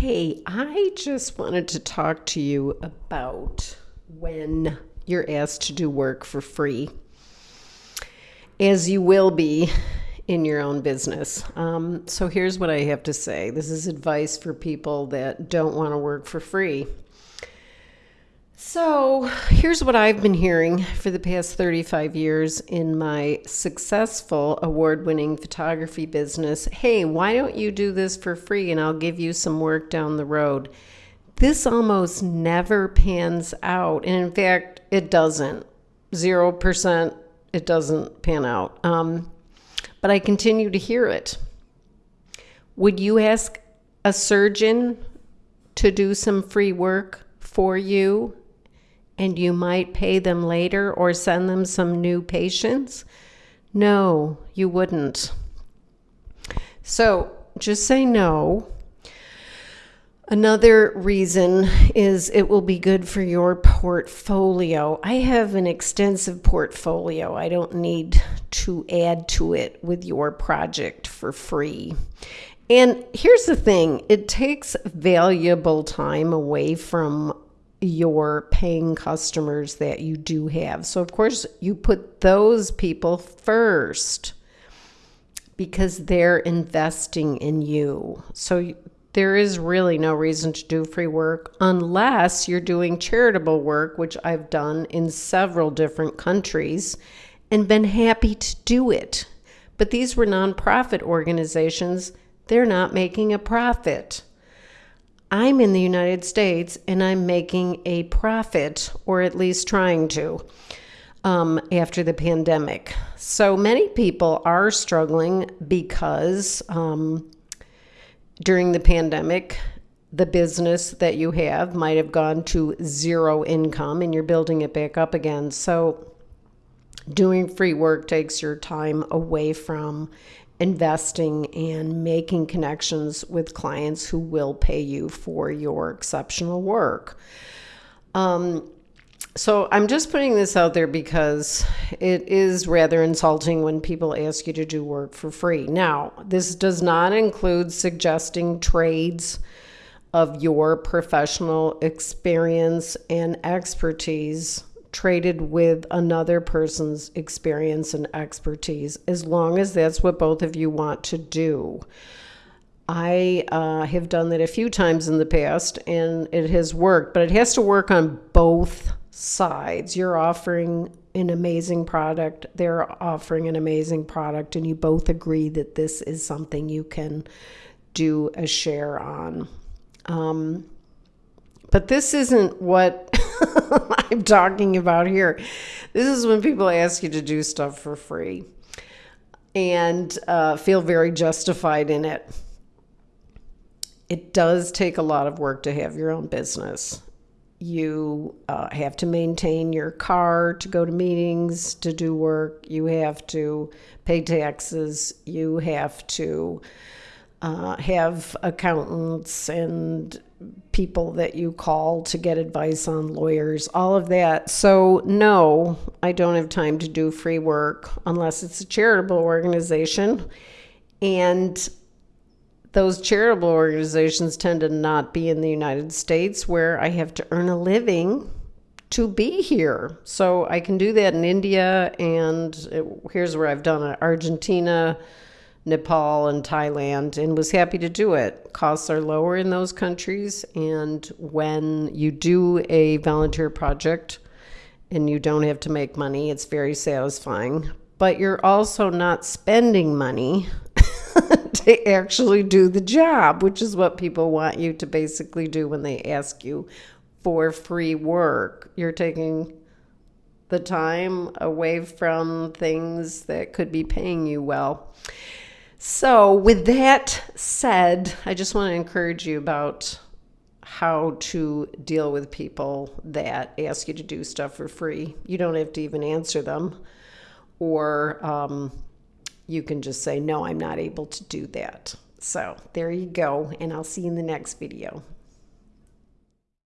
Hey, I just wanted to talk to you about when you're asked to do work for free, as you will be in your own business. Um, so, here's what I have to say this is advice for people that don't want to work for free. So, here's what I've been hearing for the past 35 years in my successful award winning photography business. Hey, why don't you do this for free and I'll give you some work down the road? This almost never pans out. And in fact, it doesn't. 0%, it doesn't pan out. Um, but I continue to hear it. Would you ask a surgeon to do some free work for you? And you might pay them later or send them some new patients? No, you wouldn't. So just say no. Another reason is it will be good for your portfolio. I have an extensive portfolio. I don't need to add to it with your project for free. And here's the thing it takes valuable time away from your paying customers that you do have. So, of course, you put those people first because they're investing in you. So, there is really no reason to do free work unless you're doing charitable work, which I've done in several different countries and been happy to do it. But these were nonprofit organizations, they're not making a profit. I'm in the United States and I'm making a profit, or at least trying to, um, after the pandemic. So many people are struggling because um, during the pandemic, the business that you have might have gone to zero income and you're building it back up again. So doing free work takes your time away from investing and making connections with clients who will pay you for your exceptional work. Um, so I'm just putting this out there because it is rather insulting when people ask you to do work for free. Now, this does not include suggesting trades of your professional experience and expertise traded with another person's experience and expertise, as long as that's what both of you want to do. I uh, have done that a few times in the past and it has worked, but it has to work on both sides. You're offering an amazing product, they're offering an amazing product, and you both agree that this is something you can do a share on. Um, but this isn't what I'm talking about here. This is when people ask you to do stuff for free and uh, feel very justified in it. It does take a lot of work to have your own business. You uh, have to maintain your car to go to meetings, to do work. You have to pay taxes. You have to uh, have accountants and people that you call to get advice on lawyers, all of that. So, no, I don't have time to do free work unless it's a charitable organization. And those charitable organizations tend to not be in the United States where I have to earn a living to be here. So I can do that in India, and it, here's where I've done it Argentina, Nepal and Thailand and was happy to do it. Costs are lower in those countries. And when you do a volunteer project and you don't have to make money, it's very satisfying. But you're also not spending money to actually do the job, which is what people want you to basically do when they ask you for free work. You're taking the time away from things that could be paying you well. So, with that said, I just want to encourage you about how to deal with people that ask you to do stuff for free. You don't have to even answer them, or um, you can just say, No, I'm not able to do that. So, there you go, and I'll see you in the next video.